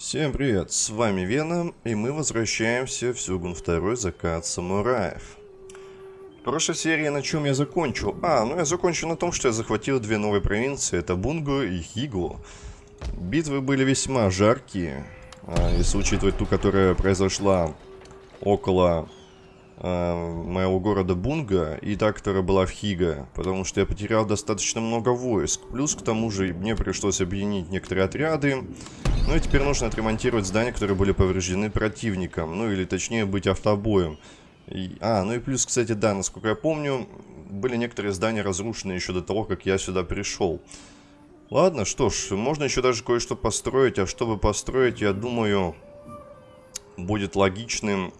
Всем привет, с вами Веном, и мы возвращаемся в Сюгун 2 Закат Самураев. В прошлой серии на чем я закончил? А, ну я закончил на том, что я захватил две новые провинции, это Бунго и Хигу. Битвы были весьма жаркие, а, если учитывать ту, которая произошла около моего города Бунга и та, которая была в Хига, потому что я потерял достаточно много войск. Плюс к тому же мне пришлось объединить некоторые отряды. Ну и теперь нужно отремонтировать здания, которые были повреждены противником. Ну или точнее быть автобоем. И, а, ну и плюс, кстати, да, насколько я помню, были некоторые здания разрушены еще до того, как я сюда пришел. Ладно, что ж, можно еще даже кое-что построить, а чтобы построить, я думаю, будет логичным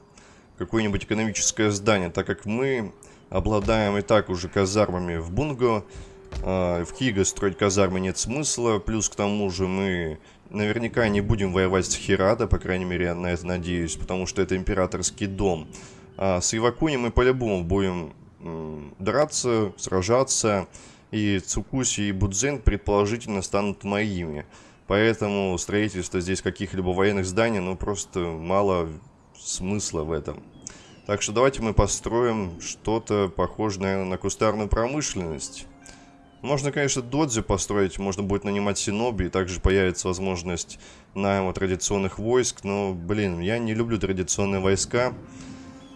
какое-нибудь экономическое здание, так как мы обладаем и так уже казармами в Бунго. Э, в Хига строить казармы нет смысла, плюс к тому же мы наверняка не будем воевать с Хирада, по крайней мере я на это надеюсь, потому что это императорский дом. А с Ивакуни мы по-любому будем драться, сражаться, и Цукуси и Будзен предположительно станут моими. Поэтому строительство здесь каких-либо военных зданий, ну просто мало смысла в этом. Так что давайте мы построим что-то похожее, наверное, на кустарную промышленность. Можно, конечно, додзи построить, можно будет нанимать синоби, и также появится возможность найма традиционных войск, но, блин, я не люблю традиционные войска.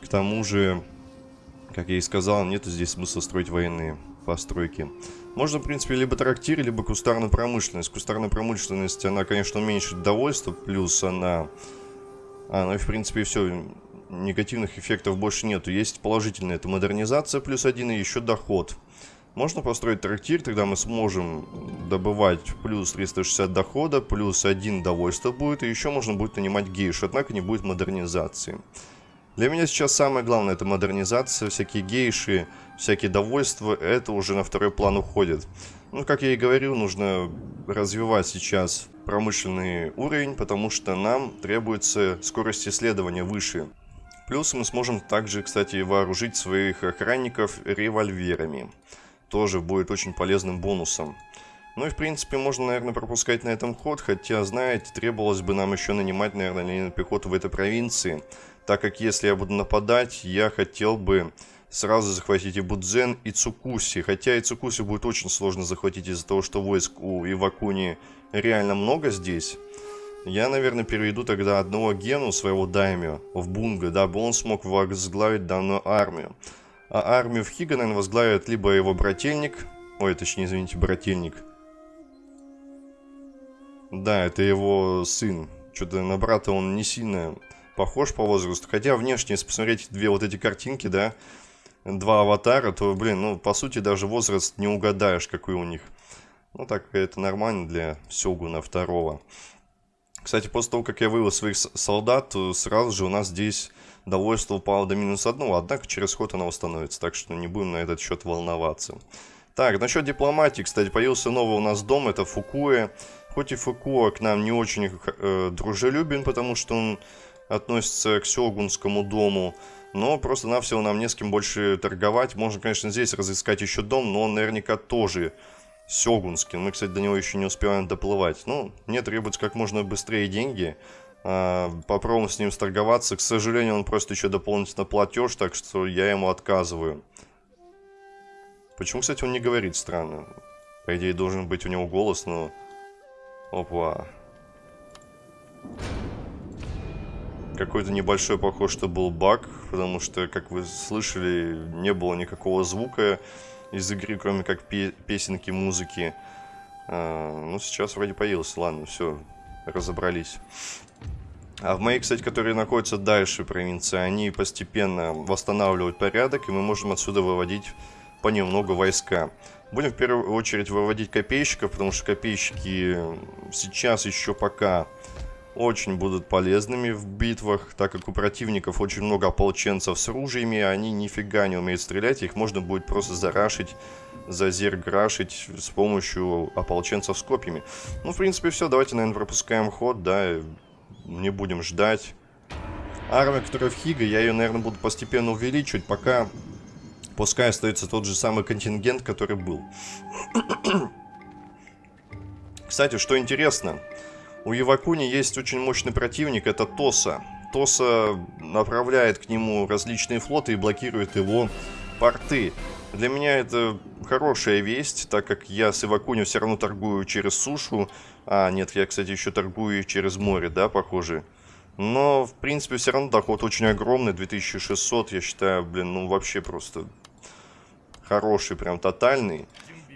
К тому же, как я и сказал, нету здесь смысла строить военные постройки. Можно, в принципе, либо трактир, либо кустарную промышленность. Кустарная промышленность, она, конечно, уменьшит довольство, плюс она а, ну и в принципе все, негативных эффектов больше нету. Есть положительные, это модернизация плюс один и еще доход. Можно построить трактир, тогда мы сможем добывать плюс 360 дохода, плюс один довольство будет, и еще можно будет нанимать гейш, однако не будет модернизации. Для меня сейчас самое главное это модернизация, всякие гейши, всякие довольства, это уже на второй план уходит. Ну, как я и говорил, нужно развивать сейчас промышленный уровень, потому что нам требуется скорость исследования выше. Плюс мы сможем также, кстати, вооружить своих охранников револьверами. Тоже будет очень полезным бонусом. Ну и в принципе можно, наверное, пропускать на этом ход, хотя, знаете, требовалось бы нам еще нанимать, наверное, линейную пехоту в этой провинции. Так как если я буду нападать, я хотел бы сразу захватить и Будзен, и Цукуси. Хотя и Цукуси будет очень сложно захватить из-за того, что войск у Ивакуни реально много здесь. Я, наверное, переведу тогда одного Гену, своего Даймио, в Бунга, дабы он смог возглавить данную армию. А армию в Хига, наверное, возглавит либо его брательник, ой, точнее, извините, брательник. Да, это его сын. Что-то на брата он не сильно похож по возрасту. Хотя внешне, если посмотреть две вот эти картинки, да, два аватара, то, блин, ну, по сути, даже возраст не угадаешь, какой у них. Ну, так это нормально для Сёгуна второго. Кстати, после того, как я вывел своих солдат, то сразу же у нас здесь довольство упало до минус одного, однако через ход оно восстановится, так что не будем на этот счет волноваться. Так, насчет дипломатии, кстати, появился новый у нас дом, это Фукуэ. Хоть и Фукуэ к нам не очень э, дружелюбен, потому что он относится к Сёгунскому дому, но просто-навсего нам не с кем больше торговать. Можно, конечно, здесь разыскать еще дом, но он наверняка тоже Сёгунский. Мы, кстати, до него еще не успеваем доплывать. Ну, мне требуется как можно быстрее деньги. А, попробуем с ним сторговаться. К сожалению, он просто еще дополнительно платеж, так что я ему отказываю. Почему, кстати, он не говорит странно? По идее, должен быть у него голос, но... Опа. Какой-то небольшой, похож, что был баг, потому что, как вы слышали, не было никакого звука из игры, кроме как песенки, музыки. А, ну, сейчас вроде появился. Ладно, все, разобрались. А в моей, кстати, которые находятся дальше провинции, они постепенно восстанавливают порядок, и мы можем отсюда выводить понемногу войска. Будем в первую очередь выводить копейщиков, потому что копейщики сейчас еще пока очень будут полезными в битвах, так как у противников очень много ополченцев с ружьями, они нифига не умеют стрелять, их можно будет просто зарашить, зазерграшить с помощью ополченцев с копьями. Ну, в принципе, все, давайте, наверное, пропускаем ход, да, не будем ждать. Армия, которая в Хига, я ее, наверное, буду постепенно увеличивать, пока пускай остается тот же самый контингент, который был. Кстати, что интересно, У Ивакуни есть очень мощный противник, это Тоса. Тоса направляет к нему различные флоты и блокирует его порты. Для меня это хорошая весть, так как я с Ивакуни все равно торгую через сушу. А, нет, я, кстати, еще торгую через море, да, похоже. Но, в принципе, все равно доход очень огромный, 2600, я считаю, блин, ну вообще просто хороший, прям тотальный.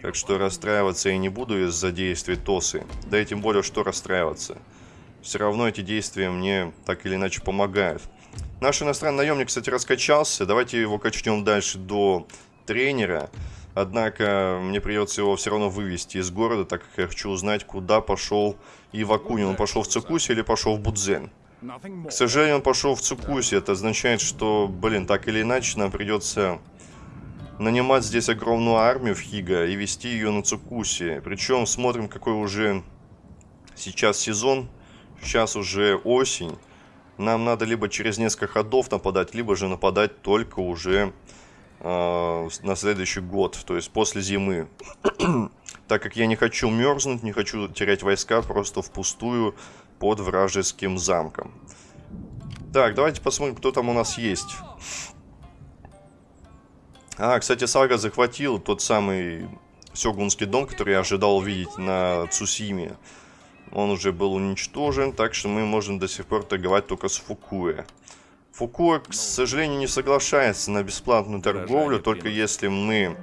Так что расстраиваться я не буду из-за действий ТОСы. Да и тем более, что расстраиваться. Все равно эти действия мне так или иначе помогают. Наш иностранный наемник, кстати, раскачался. Давайте его качнем дальше до тренера. Однако мне придется его все равно вывести из города, так как я хочу узнать, куда пошел Ивакуни. Он пошел в Цукуси или пошел в Будзен? К сожалению, он пошел в Цукуси. Это означает, что, блин, так или иначе нам придется нанимать здесь огромную армию в Хига и вести ее на Цукуси. Причем смотрим, какой уже сейчас сезон. Сейчас уже осень. Нам надо либо через несколько ходов нападать, либо же нападать только уже э, на следующий год, то есть после зимы. так как я не хочу мерзнуть, не хочу терять войска просто впустую под вражеским замком. Так, давайте посмотрим, кто там у нас есть. А, кстати, Сага захватил тот самый Сёгунский дом, который я ожидал увидеть на Цусиме. Он уже был уничтожен, так что мы можем до сих пор торговать только с Фукуэ. Фукуэ, к сожалению, не соглашается на бесплатную торговлю, только если мы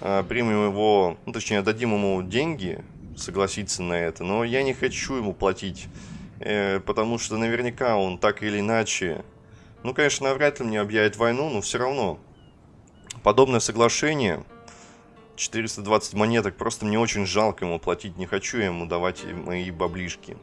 э, примем его, ну, точнее, дадим ему деньги, согласиться на это. Но я не хочу ему платить Э, потому что наверняка он так или иначе... Ну, конечно, навряд ли мне объявит войну, но все равно. Подобное соглашение, 420 монеток, просто мне очень жалко ему платить. Не хочу я ему давать мои баблишки.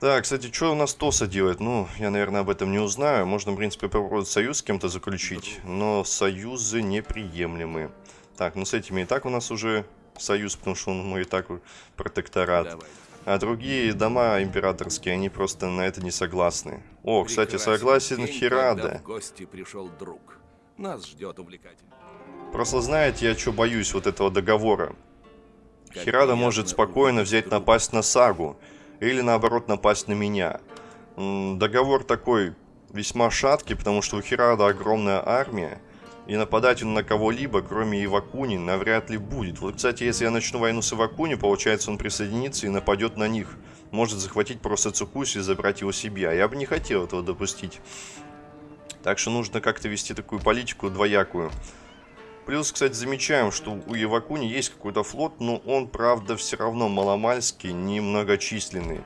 Так, кстати, что у нас ТОСа делает? Ну, я, наверное, об этом не узнаю. Можно, в принципе, попробовать союз с кем-то заключить, но союзы неприемлемы. Так, ну с этими и так у нас уже союз, потому что он мой и так протекторат. Давай. А другие дома императорские, они просто на это не согласны. О, кстати, согласен Хирада. Гости пришел друг. Нас ждет увлекательно. Просто знаете, я что боюсь вот этого договора. Как Хирада может спокойно взять напасть на Сагу. Или наоборот напасть на меня. Договор такой весьма шаткий, потому что у Хирада огромная армия. И нападать он на кого-либо, кроме Ивакуни, навряд ли будет. Вот, кстати, если я начну войну с Ивакуни, получается, он присоединится и нападет на них. Может захватить просто Цукуси и забрать его себе. А я бы не хотел этого допустить. Так что нужно как-то вести такую политику двоякую. Плюс, кстати, замечаем, что у Ивакуни есть какой-то флот, но он, правда, все равно маломальский, немногочисленный.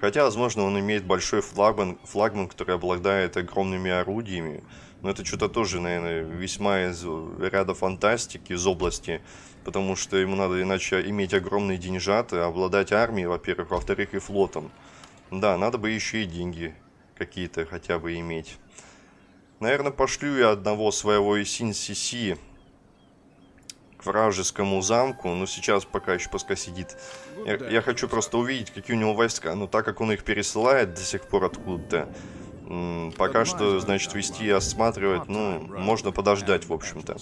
Хотя, возможно, он имеет большой флагман, флагман который обладает огромными орудиями. Но это что-то тоже, наверное, весьма из ряда фантастики, из области. Потому что ему надо иначе иметь огромные деньжаты, обладать армией, во-первых, во-вторых, и флотом. Да, надо бы еще и деньги какие-то хотя бы иметь. Наверное, пошлю я одного своего Исин-Сиси к вражескому замку, но сейчас пока еще пускай сидит. Я, я хочу просто увидеть, какие у него войска, но так как он их пересылает до сих пор откуда-то, Пока что, значит, вести и осматривать, ну, можно подождать, в общем-то.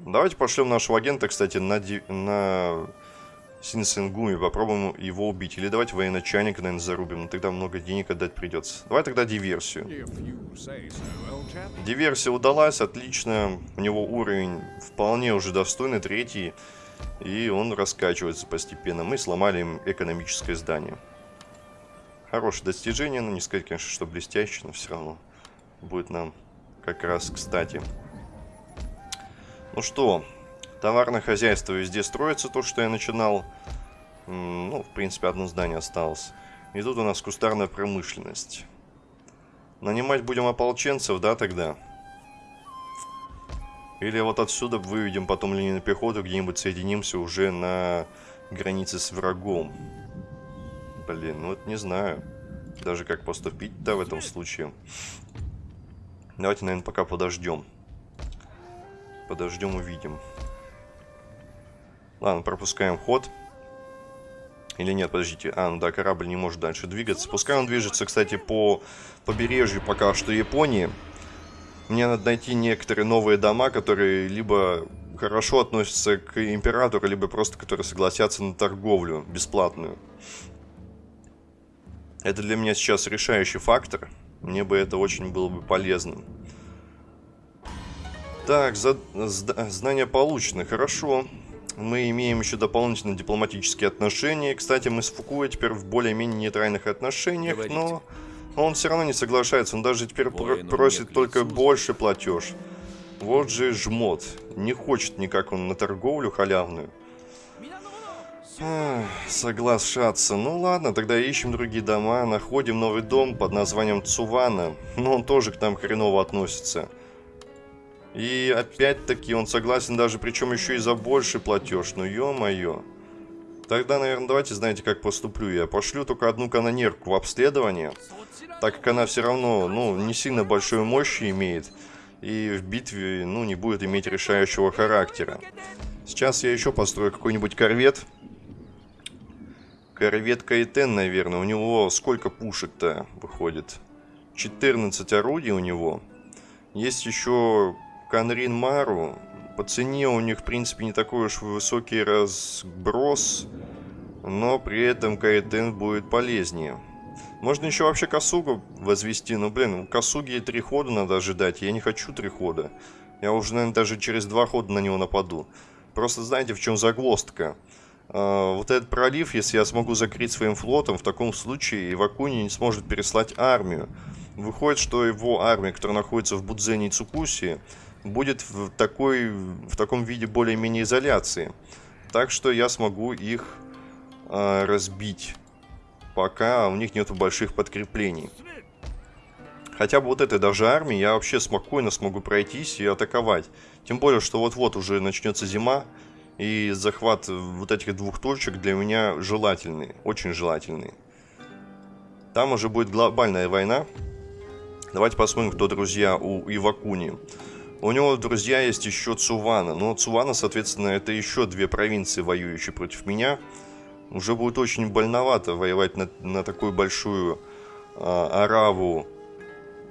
Давайте пошлем нашего агента, кстати, на, на Синсенгуми, попробуем его убить. Или давайте военачальника, наверное, зарубим, но тогда много денег отдать придется. Давай тогда диверсию. Диверсия удалась, отлично. У него уровень вполне уже достойный, третий. И он раскачивается постепенно. Мы сломали им экономическое здание. Хорошее достижение, но не сказать, конечно, что блестящее, но все равно будет нам как раз кстати. Ну что, товарное хозяйство везде строится, то, что я начинал. Ну, в принципе, одно здание осталось. И тут у нас кустарная промышленность. Нанимать будем ополченцев, да, тогда? Или вот отсюда выведем потом линию пехоту, где-нибудь соединимся уже на границе с врагом. Блин, ну вот не знаю. Даже как поступить-то в этом случае. Давайте, наверное, пока подождем. Подождем, увидим. Ладно, пропускаем ход. Или нет, подождите. А, ну да, корабль не может дальше двигаться. Пускай он движется, кстати, по побережью пока что Японии. Мне надо найти некоторые новые дома, которые либо хорошо относятся к императору, либо просто которые согласятся на торговлю бесплатную. Это для меня сейчас решающий фактор. Мне бы это очень было бы полезным. Так, за, знания получены, хорошо. Мы имеем еще дополнительные дипломатические отношения. Кстати, мы с Фукуя теперь в более-менее нейтральных отношениях, Говорите. но он все равно не соглашается. Он даже теперь пр просит только больше платеж. Вот же жмот. Не хочет никак он на торговлю халявную. соглашаться. Ну ладно, тогда ищем другие дома. Находим новый дом под названием Цувана. Но он тоже к нам хреново относится. И опять-таки он согласен даже, причем еще и за больший платеж. Ну ё-моё. Тогда, наверное, давайте, знаете, как поступлю. Я пошлю только одну канонерку в обследование. Так как она все равно, ну, не сильно большой мощи имеет. И в битве, ну, не будет иметь решающего характера. Сейчас я еще построю какой-нибудь корвет. Корвет Кайтен, наверное. У него сколько пушек-то выходит? 14 орудий у него. Есть еще Канрин Мару. По цене у них, в принципе, не такой уж высокий разброс, но при этом Кайтен будет полезнее. Можно еще вообще Косугу возвести, но, блин, у Косуги три хода надо ожидать, я не хочу три хода. Я уже, наверное, даже через два хода на него нападу. Просто знаете, в чем загвоздка? Uh, вот этот пролив, если я смогу закрыть своим флотом, в таком случае Ивакуни не сможет переслать армию. Выходит, что его армия, которая находится в Будзене и Цукуси, будет в, такой, в таком виде более-менее изоляции. Так что я смогу их э, разбить, пока у них нету больших подкреплений. Хотя бы вот этой даже армии я вообще спокойно смогу пройтись и атаковать. Тем более, что вот-вот уже начнется зима, и захват вот этих двух точек для меня желательный, очень желательный. Там уже будет глобальная война. Давайте посмотрим, кто друзья у Ивакуни. У него друзья есть еще Цувана. Но Цувана, соответственно, это еще две провинции, воюющие против меня. Уже будет очень больновато воевать на, на такую большую а, араву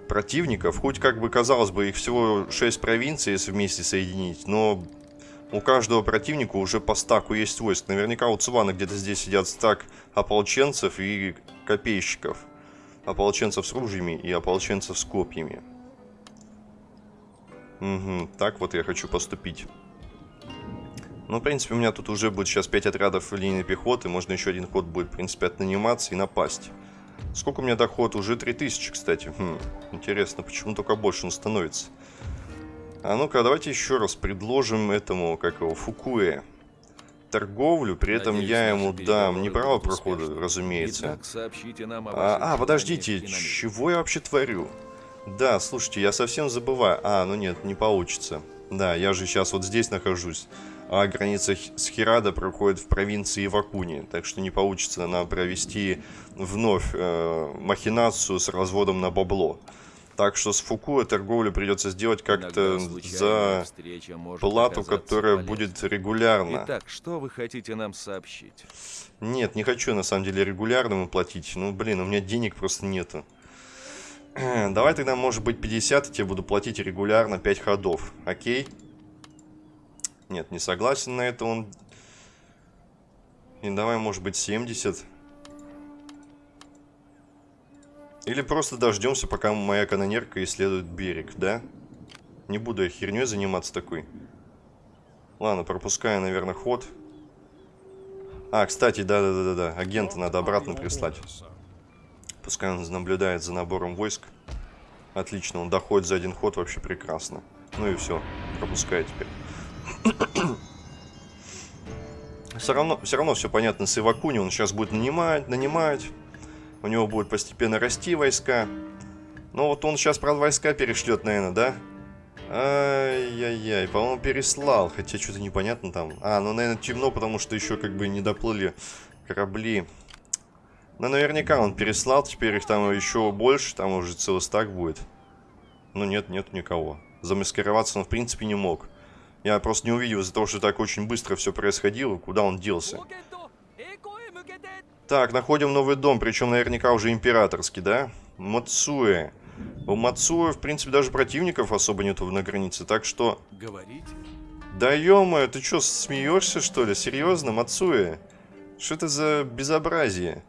противников. Хоть как бы казалось бы, их всего 6 провинций, если вместе соединить. Но у каждого противника уже по стаку есть войск. Наверняка у Цувана где-то здесь сидят стак ополченцев и копейщиков. Ополченцев с ружьями и ополченцев с копьями. Угу, так вот я хочу поступить. Ну, в принципе, у меня тут уже будет сейчас 5 отрядов линейной пехоты. Можно еще один ход будет, в принципе, отнаниматься и напасть. Сколько у меня доход? Уже 3000, кстати. Хм, интересно, почему только больше он становится? А ну-ка, давайте еще раз предложим этому, как его, Фукуэ. Торговлю, при этом Надеюсь, я ему дам не право прохода, успешны. разумеется. Итак, а, а, подождите, чего я вообще творю? Да, слушайте, я совсем забываю. А, ну нет, не получится. Да, я же сейчас вот здесь нахожусь. А граница с Хирада проходит в провинции Ивакуни. Так что не получится нам провести вновь э, махинацию с разводом на бабло. Так что с Фукуа торговлю придется сделать как-то за плату, которая полезной. будет регулярно. Итак, что вы хотите нам сообщить? Нет, не хочу на самом деле регулярно платить. Ну, блин, у меня денег просто нету. Давай тогда, может быть, 50, и тебе буду платить регулярно 5 ходов. Окей? Нет, не согласен на это он. И давай, может быть, 70. Или просто дождемся, пока моя канонерка исследует берег, да? Не буду я херней заниматься такой. Ладно, пропускаю, наверное, ход. А, кстати, да-да-да-да, агента надо обратно прислать. Пускай он наблюдает за набором войск. Отлично, он доходит за один ход вообще прекрасно. Ну и все, пропускай теперь. все равно, все равно все понятно с Ивакуни. Он сейчас будет нанимать, нанимать. У него будет постепенно расти войска. Ну вот он сейчас, правда, войска перешлет, наверное, да? Ай-яй-яй, по-моему, переслал. Хотя что-то непонятно там. А, ну, наверное, темно, потому что еще как бы не доплыли корабли. Ну, наверняка он переслал, теперь их там еще больше, там уже целый стак будет. Ну, нет, нет никого. Замаскироваться он, в принципе, не мог. Я просто не увидел из-за того, что так очень быстро все происходило, куда он делся. Так, находим новый дом, причем наверняка уже императорский, да? Мацуэ. У Мацуэ, в принципе, даже противников особо нету на границе, так что... Говорить? Да ё ты чё, смеешься что ли? Серьезно, Мацуэ? Что это за безобразие?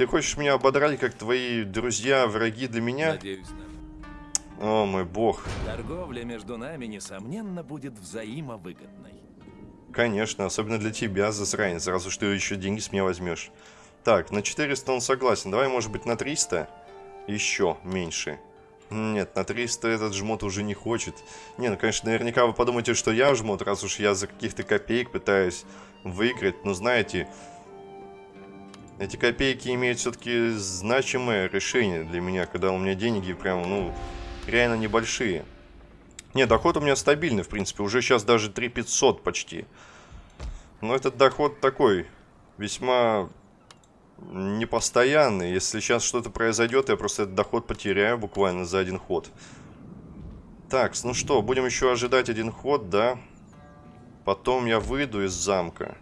Ты хочешь меня ободрать, как твои друзья, враги для меня? Надеюсь, наш- О мой бог. торговля между нами, несомненно, будет взаимовыгодной. Конечно, особенно для тебя, засранец, сразу что еще деньги с меня возьмешь. Так, на 400 он согласен. Давай, может быть, на 300? Еще меньше. Нет, на 300 этот жмот уже не хочет. Не, ну, конечно, наверняка вы подумаете, что я жмот, раз уж я за каких-то копеек пытаюсь выиграть. Но знаете, эти копейки имеют все-таки значимое решение для меня, когда у меня деньги прям, ну, реально небольшие. Не, доход у меня стабильный, в принципе. Уже сейчас даже 3500 почти. Но этот доход такой, весьма непостоянный. Если сейчас что-то произойдет, я просто этот доход потеряю буквально за один ход. Так, ну что, будем еще ожидать один ход, да? Потом я выйду из замка.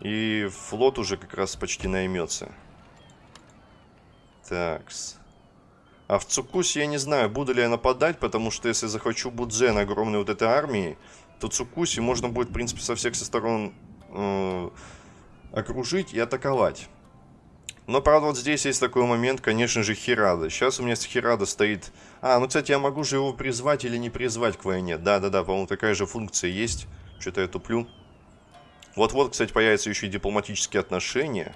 И флот уже как раз почти наймется. Такс. А в Цукусе я не знаю, буду ли я нападать, потому что если захвачу Будзен огромной вот этой армии, то Цукуси можно будет, в принципе, со всех сторон э, окружить и атаковать. Но, правда, вот здесь есть такой момент, конечно же, Хирада. Сейчас у меня с Хирада стоит... А, ну, кстати, я могу же его призвать или не призвать к войне. Да-да-да, по-моему, такая же функция есть. Что-то я туплю. Вот-вот, кстати, появятся еще и дипломатические отношения.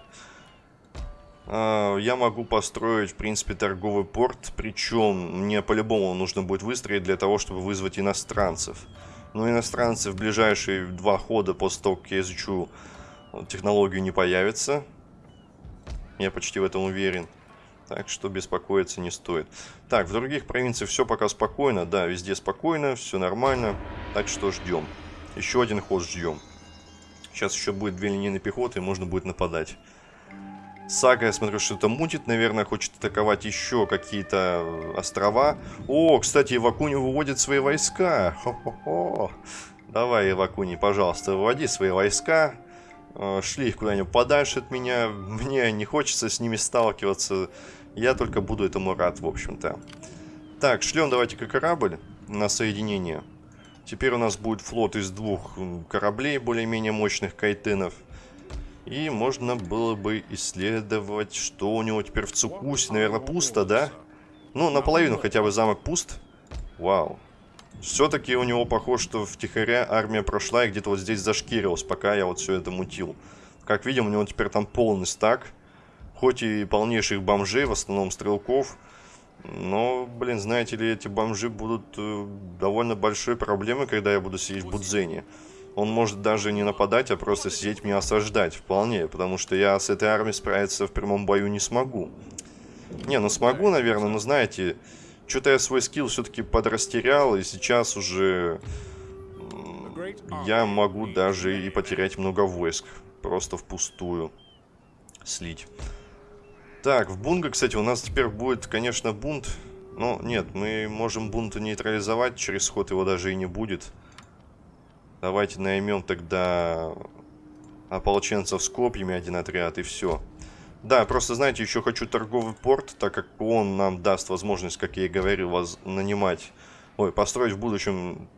А, я могу построить, в принципе, торговый порт, причем мне по-любому нужно будет выстроить для того, чтобы вызвать иностранцев. Но иностранцы в ближайшие два хода после того, как я изучу технологию, не появятся. Я почти в этом уверен. Так что беспокоиться не стоит. Так, в других провинциях все пока спокойно. Да, везде спокойно, все нормально. Так что ждем. Еще один ход ждем. Сейчас еще будет две линейные пехоты, и можно будет нападать. Сага, я смотрю, что-то мутит, наверное, хочет атаковать еще какие-то э, острова. О, кстати, Ивакуни выводит свои войска. Хо-хо-хо. Давай, Ивакуни, пожалуйста, выводи свои войска. Э, шли их куда-нибудь подальше от меня. Мне не хочется с ними сталкиваться. Я только буду этому рад, в общем-то. Так, шлем давайте-ка корабль на соединение. Теперь у нас будет флот из двух кораблей более-менее мощных кайтенов. И можно было бы исследовать, что у него теперь в Цукусе. Наверное, пусто, да? Ну, наполовину хотя бы замок пуст. Вау. Все-таки у него похоже, что втихаря армия прошла и где-то вот здесь зашкирилась, пока я вот все это мутил. Как видим, у него теперь там полный стак. Хоть и полнейших бомжей, в основном стрелков. Но, блин, знаете ли, эти бомжи будут э, довольно большой проблемой, когда я буду сидеть в Будзене. Он может даже не нападать, а просто сидеть меня осаждать вполне, потому что я с этой армией справиться в прямом бою не смогу. Не, ну смогу, наверное, но знаете, что-то я свой скилл все-таки подрастерял, и сейчас уже я могу даже и потерять много войск, просто впустую слить. Так, в Бунга, кстати, у нас теперь будет, конечно, бунт. Но нет, мы можем бунта нейтрализовать, через ход его даже и не будет. Давайте наймем тогда ополченцев с копьями один отряд и все. Да, просто, знаете, еще хочу торговый порт, так как он нам даст возможность, как я и говорил, вас нанимать, ой, построить в будущем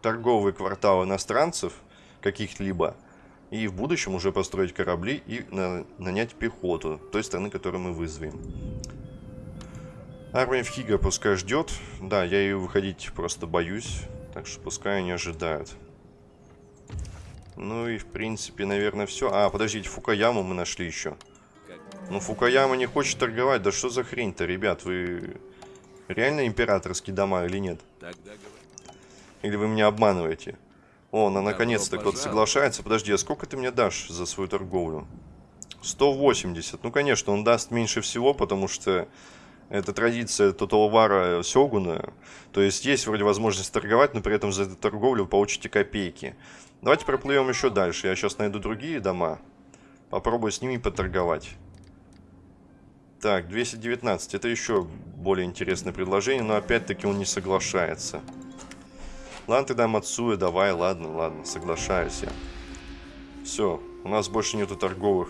торговые кварталы иностранцев каких-либо. И в будущем уже построить корабли и на нанять пехоту той страны, которую мы вызовем. Армия в Хига пускай ждет. Да, я ее выходить просто боюсь. Так что пускай они ожидают. Ну и в принципе, наверное, все. А, подождите, Фукаяму мы нашли еще. Ну, Фукаяма не хочет торговать. Да что за хрень-то, ребят? Вы реально императорские дома или нет? Или вы меня обманываете? О, на наконец-то кто-то соглашается. Подожди, а сколько ты мне дашь за свою торговлю? 180. Ну, конечно, он даст меньше всего, потому что это традиция Тоталвара Сёгуна. То есть есть вроде возможность торговать, но при этом за эту торговлю получите копейки. Давайте проплывем еще дальше. Я сейчас найду другие дома. Попробую с ними поторговать. Так, 219. Это еще более интересное предложение, но опять-таки он не соглашается. Ладно, тогда Мацуя, давай, ладно, ладно, соглашаюсь я. Все, у нас больше нету торговых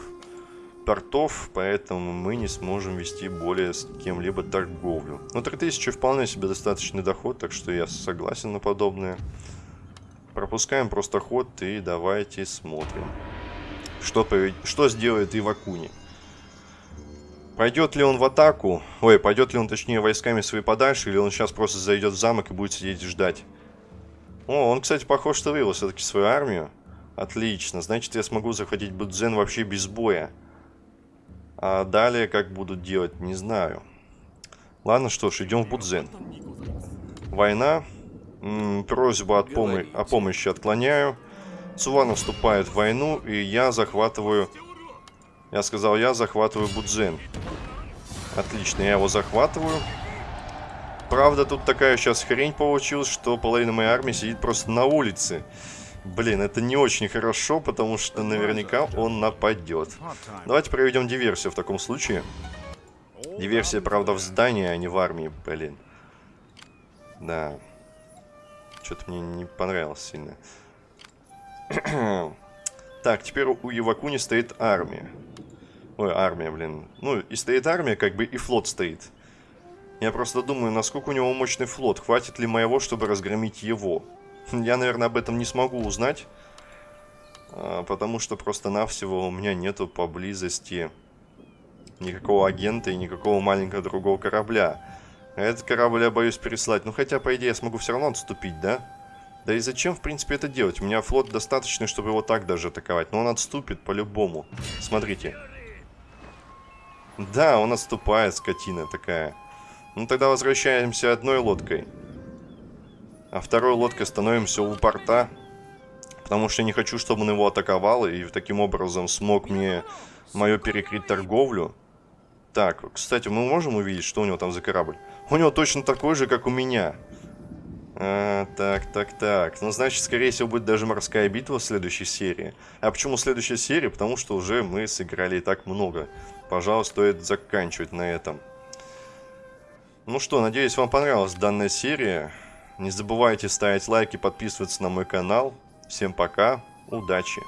портов, поэтому мы не сможем вести более с кем-либо торговлю. Но 3000 вполне себе достаточный доход, так что я согласен на подобное. пропускаем просто ход и давайте смотрим. Что, повед... что сделает Ивакуни? Пойдет ли он в атаку? Ой, пойдет ли он, точнее, войсками свои подальше, или он сейчас просто зайдет в замок и будет сидеть и ждать? О, он, кстати, похож, что вывел все-таки свою армию. Отлично, значит, я смогу захватить Будзен вообще без боя. А далее как будут делать, не знаю. Ладно, что ж, идем в Будзен. Война. М -м, просьбу от помо о помощи отклоняю. Сувана вступает в войну, и я захватываю... Я сказал, я захватываю Будзен. Отлично, я его захватываю. Правда, тут такая сейчас хрень получилась, что половина моей армии сидит просто на улице. Блин, это не очень хорошо, потому что наверняка он нападет. Давайте проведем диверсию в таком случае. Диверсия, правда, в здании, а не в армии, блин. Да. Что-то мне не понравилось сильно. так, теперь у Ивакуни стоит армия. Ой, армия, блин. Ну, и стоит армия, как бы и флот стоит. Я просто думаю, насколько у него мощный флот. Хватит ли моего, чтобы разгромить его? Я, наверное, об этом не смогу узнать. А, потому что просто-навсего у меня нету поблизости никакого агента и никакого маленького другого корабля. А этот корабль я боюсь переслать. Ну, хотя, по идее, я смогу все равно отступить, да? Да и зачем, в принципе, это делать? У меня флот достаточный, чтобы его так даже атаковать. Но он отступит по-любому. Смотрите. Да, он отступает, скотина такая. Ну, тогда возвращаемся одной лодкой. А второй лодкой становимся у порта. Потому что я не хочу, чтобы он его атаковал. И таким образом смог мне мою перекрыть торговлю. Так, кстати, мы можем увидеть, что у него там за корабль? У него точно такой же, как у меня. А, так, так, так. Ну, значит, скорее всего, будет даже морская битва в следующей серии. А почему следующая серия? Потому что уже мы сыграли и так много. Пожалуй, стоит заканчивать на этом. Ну что, надеюсь, вам понравилась данная серия. Не забывайте ставить лайки, подписываться на мой канал. Всем пока, удачи!